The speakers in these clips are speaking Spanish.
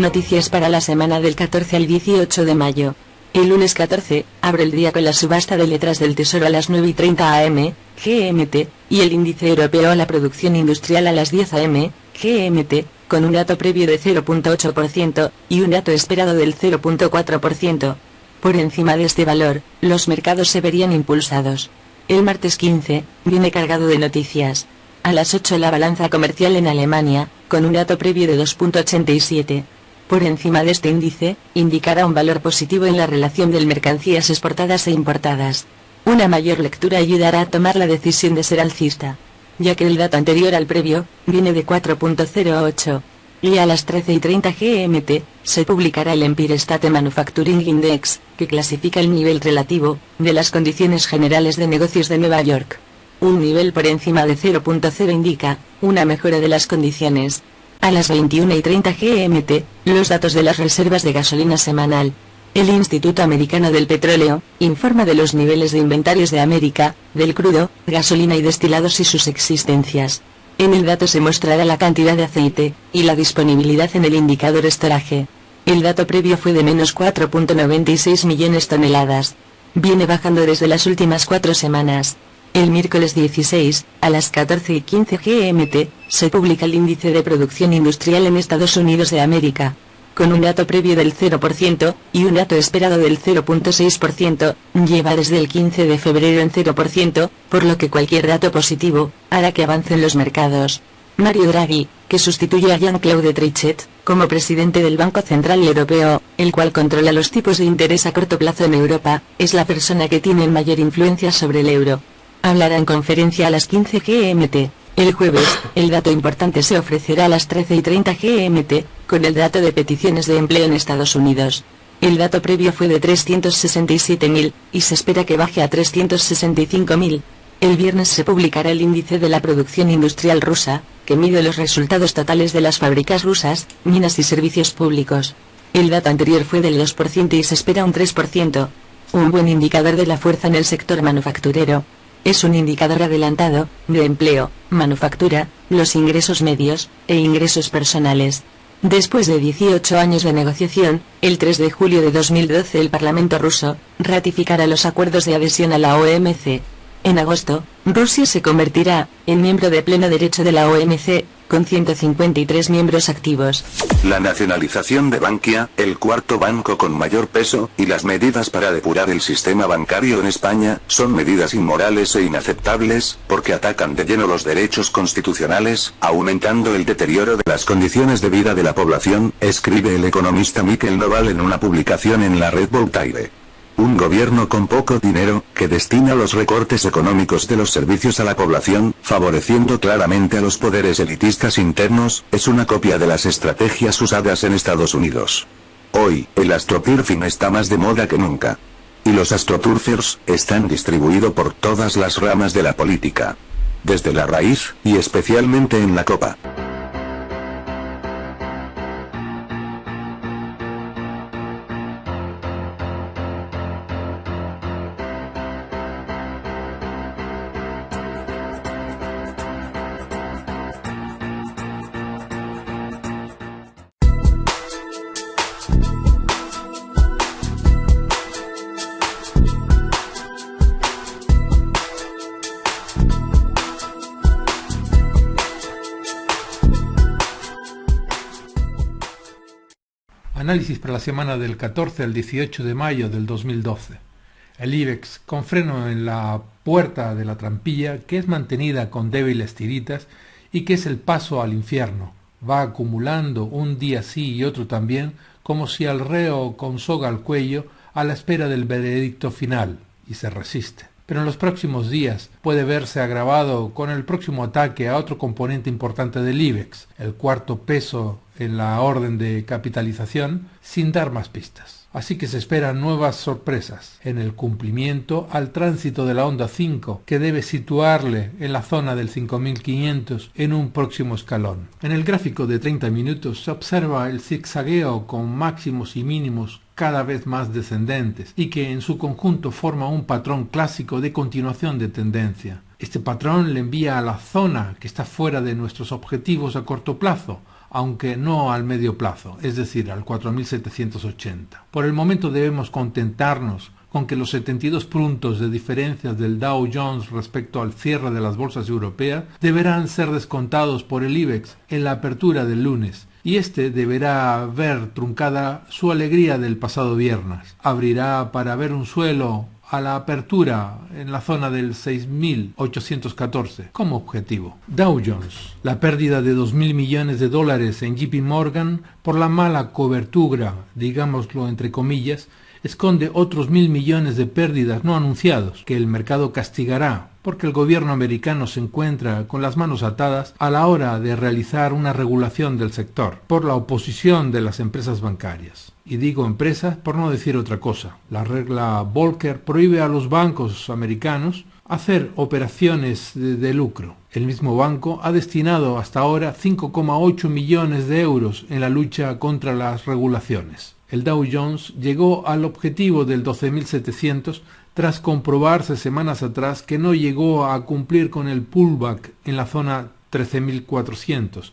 Noticias para la semana del 14 al 18 de mayo. El lunes 14, abre el día con la subasta de letras del Tesoro a las 9 y 30 am, GMT, y el índice europeo a la producción industrial a las 10 am, GMT, con un dato previo de 0.8% y un dato esperado del 0.4%. Por encima de este valor, los mercados se verían impulsados. El martes 15, viene cargado de noticias. A las 8 la balanza comercial en Alemania, con un dato previo de 2.87. Por encima de este índice, indicará un valor positivo en la relación de mercancías exportadas e importadas. Una mayor lectura ayudará a tomar la decisión de ser alcista, ya que el dato anterior al previo, viene de 4.08. Y a las 13 y 30 GMT, se publicará el Empire State Manufacturing Index, que clasifica el nivel relativo, de las condiciones generales de negocios de Nueva York. Un nivel por encima de 0.0 indica, una mejora de las condiciones. A las 21 y 30 GMT, los datos de las reservas de gasolina semanal. El Instituto Americano del Petróleo, informa de los niveles de inventarios de América, del crudo, gasolina y destilados y sus existencias. En el dato se mostrará la cantidad de aceite, y la disponibilidad en el indicador estoraje. El dato previo fue de menos 4.96 millones toneladas. Viene bajando desde las últimas cuatro semanas. El miércoles 16, a las 14 y 15 GMT, se publica el índice de producción industrial en Estados Unidos de América, con un dato previo del 0% y un dato esperado del 0.6%, lleva desde el 15 de febrero en 0%, por lo que cualquier dato positivo, hará que avancen los mercados. Mario Draghi, que sustituye a Jean-Claude Trichet, como presidente del Banco Central Europeo, el cual controla los tipos de interés a corto plazo en Europa, es la persona que tiene mayor influencia sobre el euro. Hablará en conferencia a las 15 GMT. El jueves, el dato importante se ofrecerá a las 13 y 30 GMT, con el dato de peticiones de empleo en Estados Unidos. El dato previo fue de 367.000, y se espera que baje a 365.000. El viernes se publicará el índice de la producción industrial rusa, que mide los resultados totales de las fábricas rusas, minas y servicios públicos. El dato anterior fue del 2% y se espera un 3%. Un buen indicador de la fuerza en el sector manufacturero. Es un indicador adelantado, de empleo, manufactura, los ingresos medios, e ingresos personales. Después de 18 años de negociación, el 3 de julio de 2012 el Parlamento ruso ratificará los acuerdos de adhesión a la OMC. En agosto, Rusia se convertirá en miembro de pleno derecho de la OMC, con 153 miembros activos. La nacionalización de Bankia, el cuarto banco con mayor peso, y las medidas para depurar el sistema bancario en España, son medidas inmorales e inaceptables, porque atacan de lleno los derechos constitucionales, aumentando el deterioro de las condiciones de vida de la población, escribe el economista Miquel Noval en una publicación en la red Voltaire. Un gobierno con poco dinero, que destina los recortes económicos de los servicios a la población, favoreciendo claramente a los poderes elitistas internos, es una copia de las estrategias usadas en Estados Unidos. Hoy, el astroturfing está más de moda que nunca. Y los astroturfers, están distribuidos por todas las ramas de la política. Desde la raíz, y especialmente en la copa. Análisis para la semana del 14 al 18 de mayo del 2012. El IBEX con freno en la puerta de la trampilla que es mantenida con débiles tiritas y que es el paso al infierno. Va acumulando un día sí y otro también como si al reo con soga al cuello a la espera del veredicto final y se resiste pero en los próximos días puede verse agravado con el próximo ataque a otro componente importante del IBEX, el cuarto peso en la orden de capitalización, sin dar más pistas. Así que se esperan nuevas sorpresas en el cumplimiento al tránsito de la onda 5, que debe situarle en la zona del 5500 en un próximo escalón. En el gráfico de 30 minutos se observa el zigzagueo con máximos y mínimos cada vez más descendentes y que en su conjunto forma un patrón clásico de continuación de tendencia. Este patrón le envía a la zona que está fuera de nuestros objetivos a corto plazo, aunque no al medio plazo, es decir, al 4780. Por el momento debemos contentarnos con que los 72 puntos de diferencia del Dow Jones respecto al cierre de las bolsas europeas deberán ser descontados por el IBEX en la apertura del lunes, y éste deberá ver truncada su alegría del pasado viernes. Abrirá para ver un suelo a la apertura en la zona del 6.814 como objetivo. Dow Jones, la pérdida de 2.000 millones de dólares en JP Morgan por la mala cobertura, digámoslo entre comillas, esconde otros mil millones de pérdidas no anunciados que el mercado castigará porque el gobierno americano se encuentra con las manos atadas a la hora de realizar una regulación del sector por la oposición de las empresas bancarias. Y digo empresas por no decir otra cosa. La regla Volcker prohíbe a los bancos americanos hacer operaciones de, de, lucro. El mismo banco ha destinado hasta ahora 5,8 millones de euros en la lucha contra las regulaciones el Dow Jones llegó al objetivo del 12.700 tras comprobarse semanas atrás que no llegó a cumplir con el pullback en la zona 13.400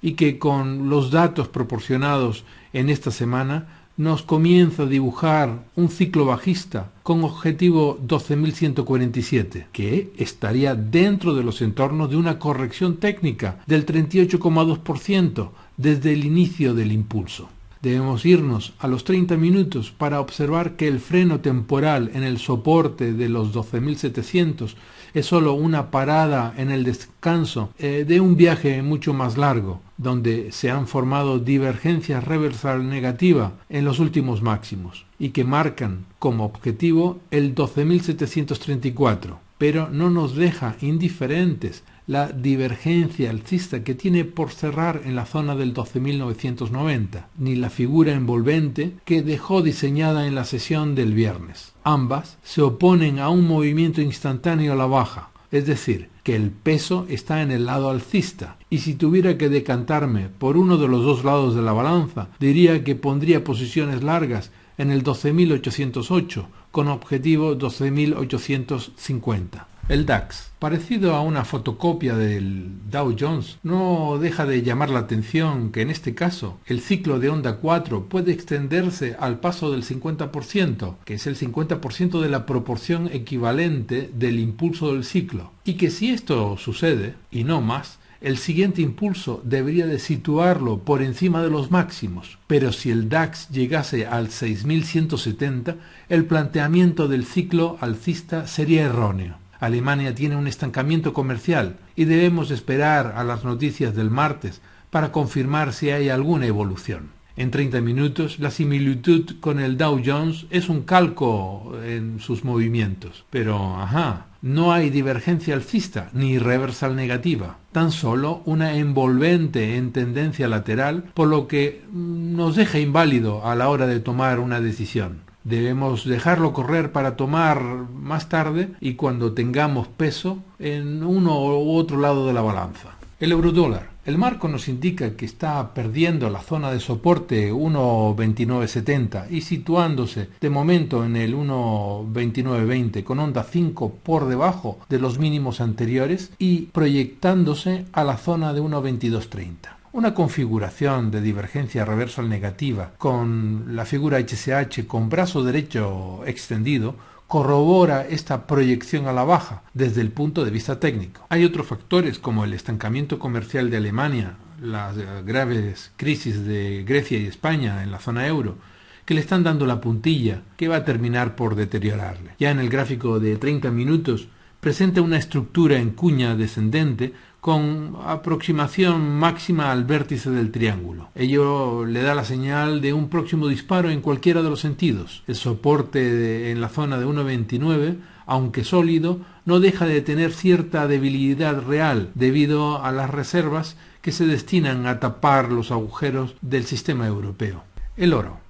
y que con los datos proporcionados en esta semana nos comienza a dibujar un ciclo bajista con objetivo 12.147, que estaría dentro de los entornos de una corrección técnica del 38,2% desde el inicio del impulso. Debemos irnos a los 30 minutos para observar que el freno temporal en el soporte de los 12.700 es sólo una parada en el descanso eh, de un viaje mucho más largo, donde se han formado divergencias reversal negativa en los últimos máximos y que marcan como objetivo el 12.734, pero no nos deja indiferentes la divergencia alcista que tiene por cerrar en la zona del 12.990, ni la figura envolvente que dejó diseñada en la sesión del viernes. Ambas se oponen a un movimiento instantáneo a la baja, es decir, que el peso está en el lado alcista, y si tuviera que decantarme por uno de los dos lados de la balanza, diría que pondría posiciones largas en el 12.808, con objetivo 12.850. El DAX, parecido a una fotocopia del Dow Jones, no deja de llamar la atención que en este caso el ciclo de onda 4 puede extenderse al paso del 50%, que es el 50% de la proporción equivalente del impulso del ciclo, y que si esto sucede, y no más, el siguiente impulso debería de situarlo por encima de los máximos, pero si el DAX llegase al 6170, el planteamiento del ciclo alcista sería erróneo. Alemania tiene un estancamiento comercial y debemos esperar a las noticias del martes para confirmar si hay alguna evolución. En 30 minutos, la similitud con el Dow Jones es un calco en sus movimientos. Pero, ajá, no hay divergencia alcista ni reversal negativa, tan solo una envolvente en tendencia lateral, por lo que nos deja inválido a la hora de tomar una decisión. Debemos dejarlo correr para tomar más tarde y cuando tengamos peso en uno u otro lado de la balanza. El eurodólar. El marco nos indica que está perdiendo la zona de soporte 1.2970 y situándose de momento en el 1.2920 con onda 5 por debajo de los mínimos anteriores y proyectándose a la zona de 1.2230. Una configuración de divergencia reversal negativa con la figura HSH con brazo derecho extendido corrobora esta proyección a la baja desde el punto de vista técnico. Hay otros factores como el estancamiento comercial de Alemania, las graves crisis de Grecia y España en la zona euro, que le están dando la puntilla que va a terminar por deteriorarle. Ya en el gráfico de 30 minutos presenta una estructura en cuña descendente con aproximación máxima al vértice del triángulo. Ello le da la señal de un próximo disparo en cualquiera de los sentidos. El soporte en la zona de 1.29, aunque sólido, no deja de tener cierta debilidad real debido a las reservas que se destinan a tapar los agujeros del sistema europeo. El oro.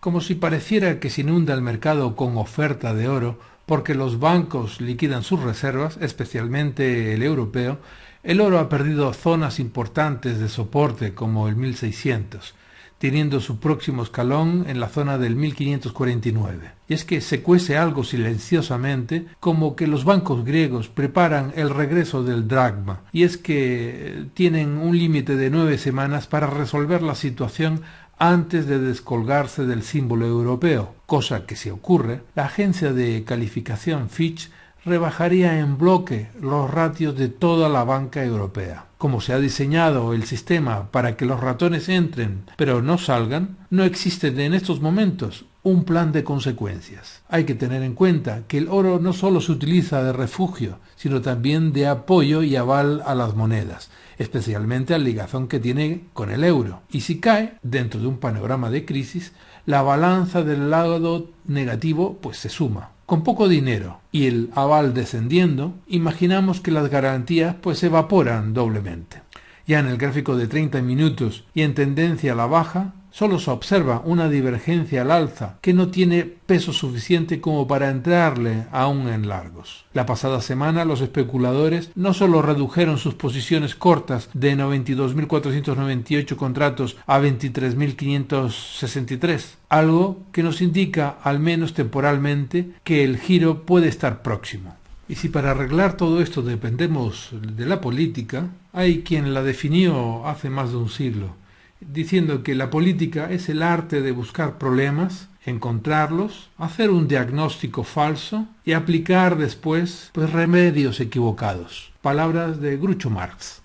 Como si pareciera que se inunda el mercado con oferta de oro, porque los bancos liquidan sus reservas, especialmente el europeo, el oro ha perdido zonas importantes de soporte como el 1600. teniendo su próximo escalón en la zona del 1549. Y es que se cuece algo silenciosamente como que los bancos griegos preparan el regreso del dragma, y es que tienen un límite de nueve semanas para resolver la situación antes de descolgarse del símbolo europeo, cosa que si ocurre, la agencia de calificación Fitch rebajaría en bloque los ratios de toda la banca europea. Como se ha diseñado el sistema para que los ratones entren pero no salgan, no existe en estos momentos un plan de consecuencias. Hay que tener en cuenta que el oro no solo se utiliza de refugio, sino también de apoyo y aval a las monedas, especialmente al ligazón que tiene con el euro. Y si cae, dentro de un panorama de crisis, la balanza del lado negativo pues se suma. Con poco dinero y el aval descendiendo, imaginamos que las garantías pues evaporan doblemente. Ya en el gráfico de 30 minutos y en tendencia a la baja, solo se observa una divergencia al alza que no tiene peso suficiente como para entrarle aún en largos. La pasada semana los especuladores no solo redujeron sus posiciones cortas de 92.498 contratos a 23.563, algo que nos indica, al menos temporalmente, que el giro puede estar próximo. Y si para arreglar todo esto dependemos de la política, hay quien la definió hace más de un siglo diciendo que la política es el arte de buscar problemas, encontrarlos, hacer un diagnóstico falso y aplicar después pues, remedios equivocados. Palabras de Grucho Marx.